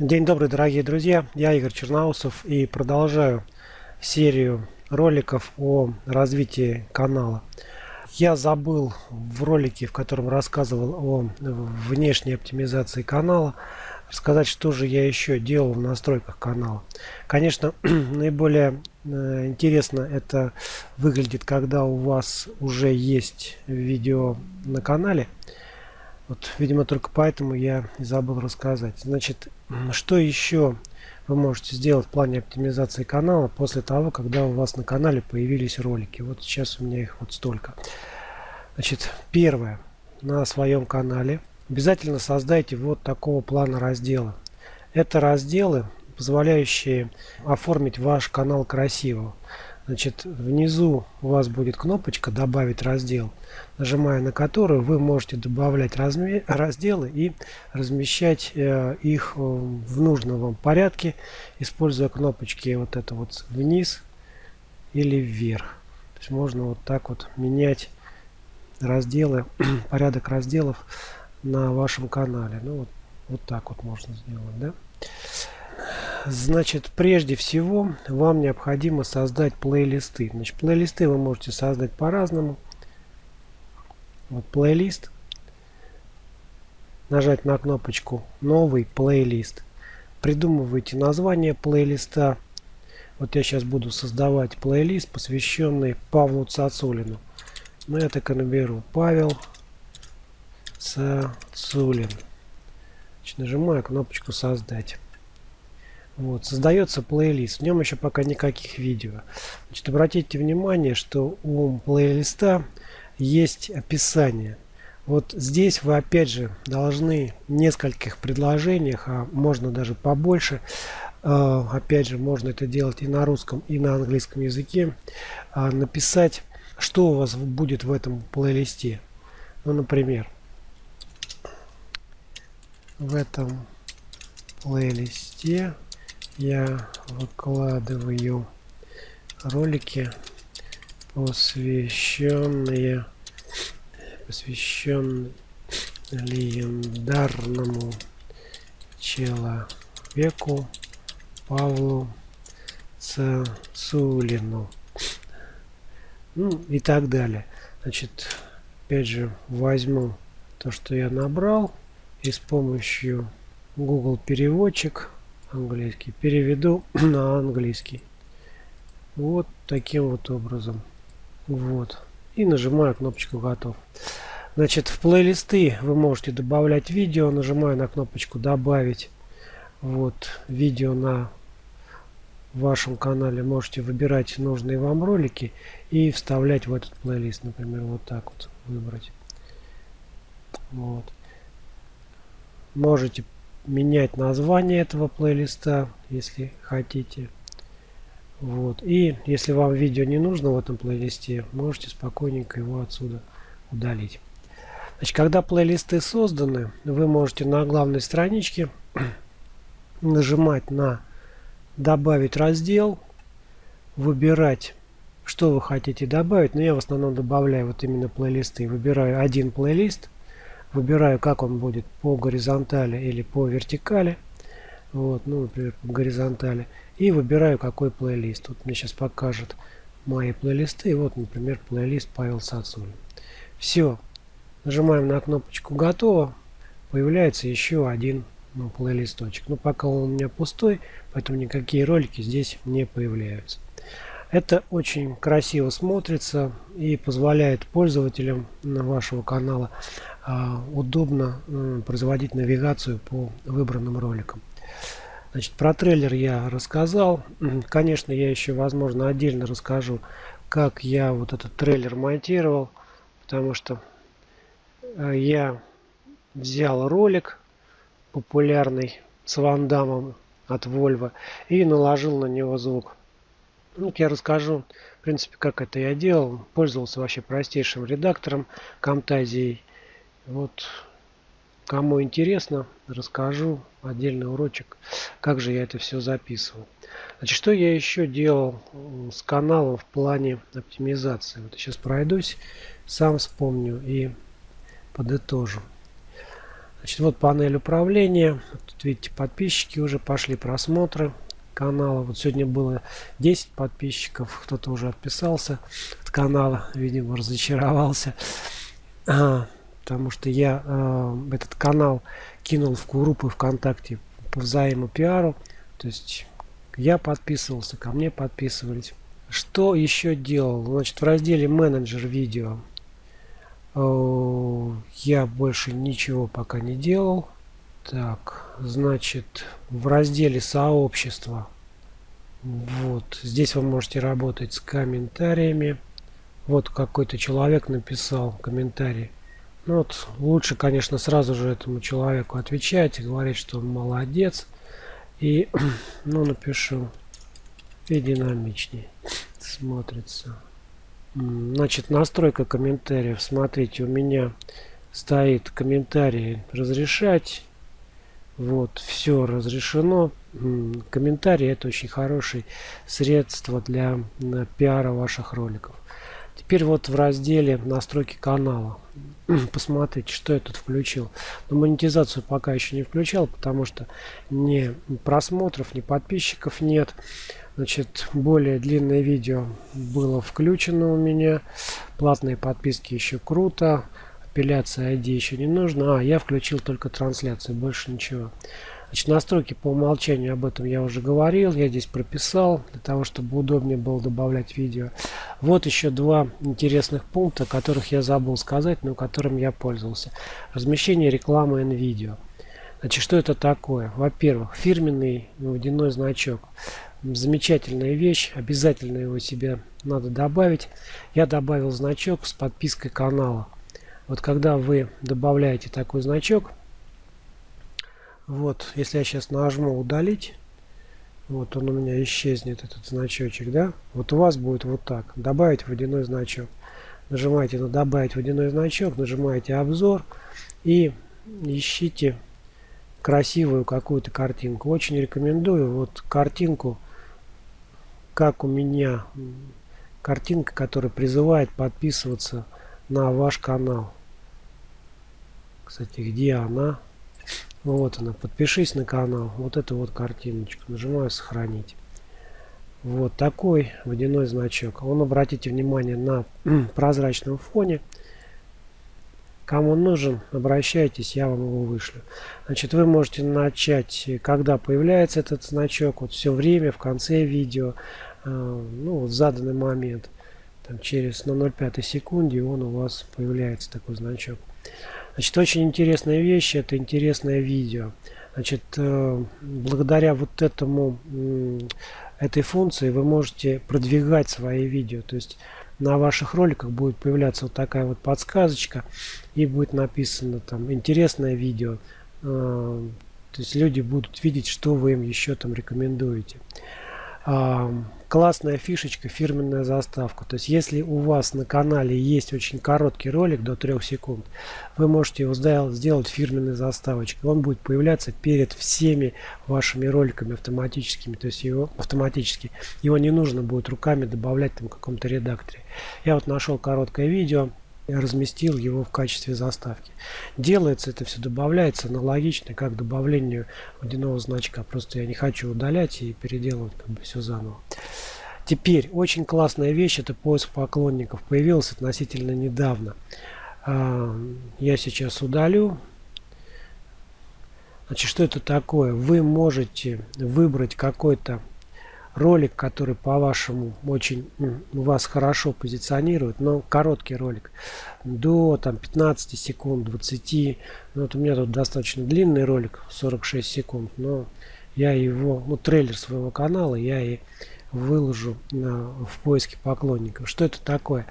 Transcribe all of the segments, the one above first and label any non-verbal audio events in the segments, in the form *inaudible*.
День добрый, дорогие друзья! Я Игорь Черноусов и продолжаю серию роликов о развитии канала. Я забыл в ролике, в котором рассказывал о внешней оптимизации канала, рассказать, что же я еще делал в настройках канала. Конечно, *clears throat* наиболее э, интересно это выглядит, когда у вас уже есть видео на канале. Вот, видимо, только поэтому я и забыл рассказать. Значит, что еще вы можете сделать в плане оптимизации канала после того, когда у вас на канале появились ролики. Вот сейчас у меня их вот столько. Значит, первое. На своем канале обязательно создайте вот такого плана раздела. Это разделы, позволяющие оформить ваш канал красиво. Значит, внизу у вас будет кнопочка «Добавить раздел», нажимая на которую вы можете добавлять разделы и размещать э, их в нужном вам порядке, используя кнопочки вот это вот вниз или вверх. То есть можно вот так вот менять разделы, *clears throat* порядок разделов на вашем канале. Ну вот, вот так вот можно сделать, да? Значит, прежде всего, вам необходимо создать плейлисты. Значит, плейлисты вы можете создать по-разному. Вот плейлист. Нажать на кнопочку «Новый плейлист». Придумывайте название плейлиста. Вот я сейчас буду создавать плейлист, посвященный Павлу Цацулину. Ну, я так и наберу. Павел Цацулин. Значит, нажимаю кнопочку «Создать». Вот, создается плейлист. В нем еще пока никаких видео. Значит, обратите внимание, что у плейлиста есть описание. Вот здесь вы опять же должны в нескольких предложениях, а можно даже побольше, э, опять же можно это делать и на русском, и на английском языке, э, написать, что у вас будет в этом плейлисте. Ну, например, в этом плейлисте я выкладываю ролики посвященные посвященные легендарному человеку Павлу Цацулину. Ну и так далее. Значит опять же возьму то что я набрал и с помощью Google переводчик английский. Переведу *clears throat* на английский. Вот таким вот образом. Вот. И нажимаю кнопочку готов. Значит, в плейлисты вы можете добавлять видео. Нажимаю на кнопочку добавить. Вот видео на вашем канале. Можете выбирать нужные вам ролики и вставлять в этот плейлист. Например, вот так вот выбрать. Вот. Можете менять название этого плейлиста, если хотите. Вот. И если вам видео не нужно в этом плейлисте, можете спокойненько его отсюда удалить. Значит, когда плейлисты созданы, вы можете на главной страничке *clears throat* нажимать на добавить раздел, выбирать, что вы хотите добавить. Но я в основном добавляю вот именно плейлисты. Выбираю один плейлист выбираю, как он будет по горизонтали или по вертикали. Вот, ну, например, по горизонтали. И выбираю, какой плейлист. Вот мне сейчас покажет мои плейлисты. И вот, например, плейлист Павел Сацулин. Все. Нажимаем на кнопочку «Готово». Появляется еще один ну, плейлисточек. Но пока он у меня пустой, поэтому никакие ролики здесь не появляются. Это очень красиво смотрится и позволяет пользователям вашего канала удобно производить навигацию по выбранным роликам. Значит, про трейлер я рассказал. Конечно, я еще, возможно, отдельно расскажу, как я вот этот трейлер монтировал, потому что э, я взял ролик популярный с Ван Дамом от Volvo и наложил на него звук. Ну, я расскажу, в принципе, как это я делал. Пользовался вообще простейшим редактором Camtasia вот кому интересно, расскажу отдельный урочек, как же я это все записывал. Значит, что я еще делал с каналом в плане оптимизации? Вот сейчас пройдусь, сам вспомню и подытожу. Значит, вот панель управления. Тут видите, подписчики уже пошли, просмотры канала. Вот сегодня было 10 подписчиков, кто-то уже отписался от канала, видимо, разочаровался. Потому что я а, этот канал кинул в группы ВКонтакте по взаимопиару. То есть я подписывался, ко мне подписывались. Что еще делал? Значит, в разделе менеджер видео э, я больше ничего пока не делал. Так, значит, в разделе сообщества. Вот, здесь вы можете работать с комментариями. Вот какой-то человек написал комментарий. Ну вот, лучше, конечно, сразу же этому человеку отвечать и говорить, что он молодец. И, *clears throat* ну, напишу и динамичнее смотрится. Значит, настройка комментариев. Смотрите, у меня стоит комментарии разрешать. Вот, все разрешено. Комментарии это очень хорошее средство для пиара ваших роликов. Теперь вот в разделе настройки канала. *clears throat* Посмотрите, что я тут включил. Но монетизацию пока еще не включал, потому что ни просмотров, ни подписчиков нет. Значит, более длинное видео было включено у меня. Платные подписки еще круто. Апелляция ID еще не нужно. А, я включил только трансляцию, больше ничего. Значит, настройки по умолчанию об этом я уже говорил. Я здесь прописал, для того, чтобы удобнее было добавлять видео. Вот еще два интересных пункта, которых я забыл сказать, но которым я пользовался. Размещение рекламы видео. Значит, что это такое? Во-первых, фирменный водяной значок. Замечательная вещь, обязательно его себе надо добавить. Я добавил значок с подпиской канала. Вот когда вы добавляете такой значок, вот, если я сейчас нажму удалить, вот он у меня исчезнет, этот значочек, да? Вот у вас будет вот так. Добавить водяной значок. Нажимаете на добавить водяной значок, нажимаете обзор и ищите красивую какую-то картинку. Очень рекомендую вот картинку, как у меня, картинка, которая призывает подписываться на ваш канал. Кстати, где она? Вот она. Подпишись на канал. Вот эту вот картиночку. Нажимаю сохранить. Вот такой водяной значок. Он, обратите внимание, на *clears throat* прозрачном фоне. Кому нужен, обращайтесь, я вам его вышлю. Значит, вы можете начать, когда появляется этот значок, вот все время, в конце видео, э, ну, в заданный момент, там, через на 0,5 секунде он у вас появляется такой значок. Значит, очень интересная вещь, это интересное видео. Значит, э, благодаря вот этому, этой функции вы можете продвигать свои видео. То есть на ваших роликах будет появляться вот такая вот подсказочка и будет написано там интересное видео. Э, то есть люди будут видеть, что вы им еще там рекомендуете классная фишечка, фирменная заставка. То есть, если у вас на канале есть очень короткий ролик до 3 секунд, вы можете его сделать фирменной заставочкой. Он будет появляться перед всеми вашими роликами автоматическими. То есть, его автоматически. Его не нужно будет руками добавлять там каком-то редакторе. Я вот нашел короткое видео разместил его в качестве заставки. Делается это все, добавляется аналогично как добавлению водяного значка. Просто я не хочу удалять и переделывать как бы все заново. Теперь, очень классная вещь, это поиск поклонников. Появился относительно недавно. А, я сейчас удалю. Значит, что это такое? Вы можете выбрать какой-то ролик, который по-вашему очень вас хорошо позиционирует, но короткий ролик, до там 15 секунд, 20, ну, вот у меня тут достаточно длинный ролик, 46 секунд, но я его, ну трейлер своего канала я и выложу на, в поиске поклонников. Что это такое?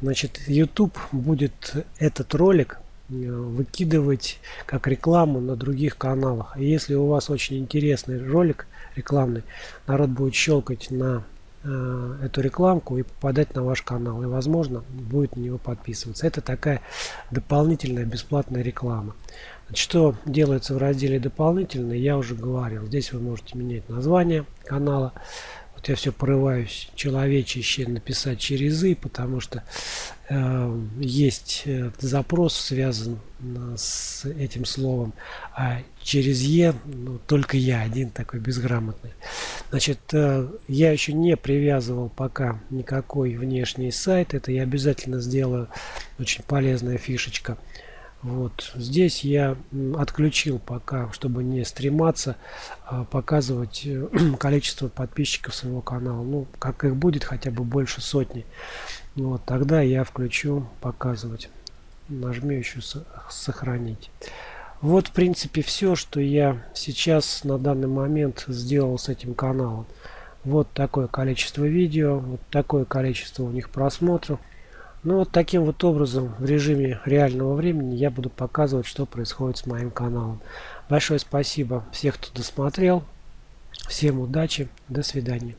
Значит, YouTube будет этот ролик э, выкидывать как рекламу на других каналах. И если у вас очень интересный ролик, рекламный, народ будет щелкать на э, эту рекламку и попадать на ваш канал. И, возможно, будет на него подписываться. Это такая дополнительная бесплатная реклама. Что делается в разделе дополнительно, я уже говорил. Здесь вы можете менять название канала. Вот я все порываюсь человечище написать через «и», потому что э, есть э, запрос связан э, с этим словом, а через «е» ну, только я один такой безграмотный. Значит, э, я еще не привязывал пока никакой внешний сайт, это я обязательно сделаю, очень полезная фишечка. Вот здесь я отключил пока, чтобы не стрематься а, показывать э, *clears throat* количество подписчиков своего канала. Ну, как их будет хотя бы больше сотни. Вот тогда я включу показывать. Нажму еще сохранить. Вот в принципе все, что я сейчас на данный момент сделал с этим каналом. Вот такое количество видео, вот такое количество у них просмотров. Ну вот таким вот образом в режиме реального времени я буду показывать, что происходит с моим каналом. Большое спасибо всех, кто досмотрел. Всем удачи. До свидания.